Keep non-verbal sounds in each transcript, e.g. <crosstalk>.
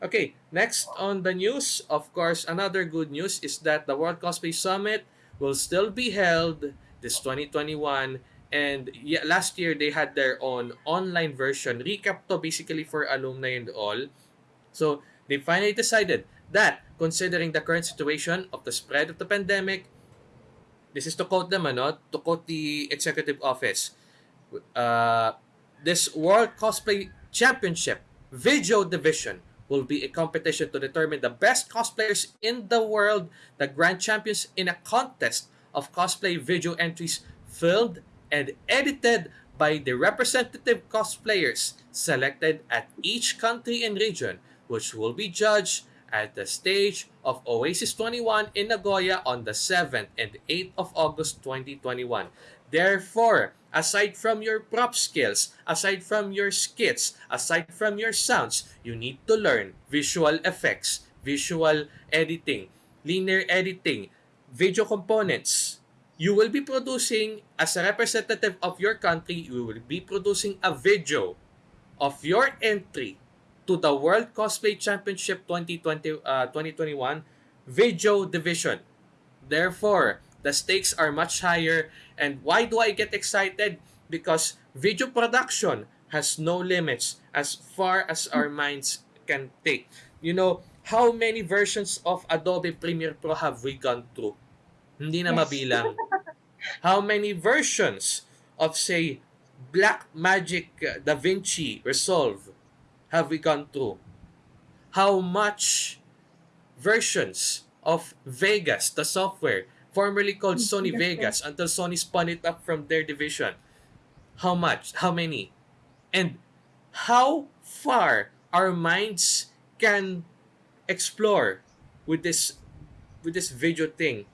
Okay, next on the news, of course, another good news is that the World Cosplay Summit will still be held this 2021 and yeah, last year they had their own online version. Recap to basically for alumni and all. So they finally decided that considering the current situation of the spread of the pandemic this is to quote them ano, to quote the executive office uh, this world cosplay championship video division will be a competition to determine the best cosplayers in the world, the grand champions in a contest of cosplay video entries filmed and edited by the representative cosplayers selected at each country and region, which will be judged at the stage of Oasis 21 in Nagoya on the 7th and 8th of August 2021. Therefore, aside from your prop skills, aside from your skits, aside from your sounds, you need to learn visual effects, visual editing, linear editing, video components. You will be producing, as a representative of your country, you will be producing a video of your entry to the World Cosplay Championship 2020, uh, 2021 Video Division. Therefore, the stakes are much higher. And why do I get excited? Because video production has no limits as far as our minds can take. You know, how many versions of Adobe Premiere Pro have we gone through? Hindi na mabilang. How many versions of, say, Black Magic uh, Da Vinci Resolve have we gone through? How much versions of Vegas, the software, formerly called Sony Vegas, until Sony spun it up from their division? How much? How many? And how far our minds can explore with this with this video thing.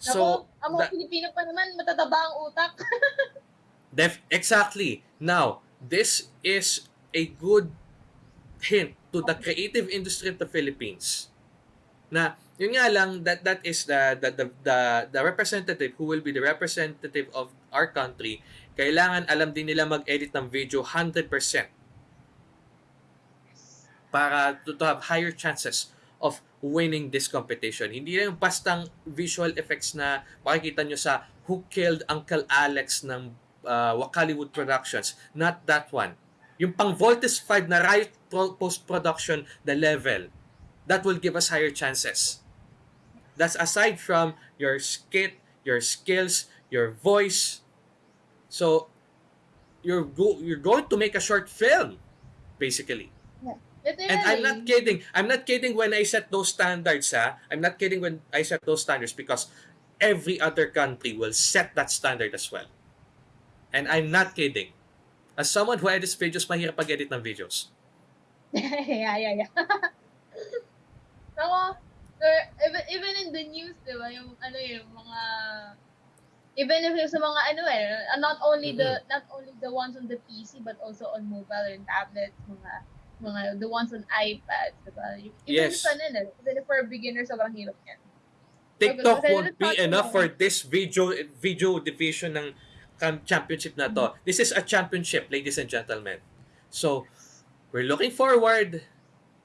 So, So ang mga that- Pilipino pa naman, matataba ang utak. <laughs> Def exactly. Now, this is a good hint to the creative industry of the Philippines. Na yun nga lang that that is the the the, the, the representative who will be the representative of our country. Kailangan alam din nila mag-edit ng video 100% para to, to have higher chances of winning this competition. Hindi lang bastang visual effects na makikita nyo sa Who Killed Uncle Alex ng uh, Wakaliwood Productions. Not that one. Yung pang Voltes 5 na pro- post-production, the level. That will give us higher chances. That's aside from your skit, your skills, your voice. So, you're go- you're going to make a short film, basically. Literally. And I'm not kidding. I'm not kidding when I set those standards, ha? I'm not kidding when I set those standards because every other country will set that standard as well. And I'm not kidding. As someone who edits videos, mahirap pag-edit ng videos. <laughs> yeah, yeah, yeah. <laughs> Ako, even, even in the news, di ba, yung, ano yung mga, even if sa mga, ano eh, uh, not only the, not only the ones on the PC, but also on mobile and tablets, mga, mga, the ones on iPads, di ba? Yung- Even Yes. sa, ano, even for beginners, sobrang hirap yan. TikTok Okay, won't be enough for this video video division ng championship na to. This is a championship, ladies and gentlemen. So, we're looking forward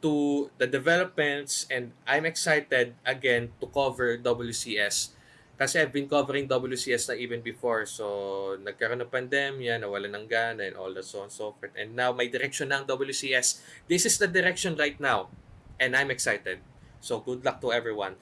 to the developments and I'm excited again to cover WCS. Kasi I've been covering WCS na even before. So, nagkaroon ng pandemya, nawala ng gana and all that so on and so forth. And now, may direction ng WCS. This is the direction right now. And I'm excited. So, good luck to everyone.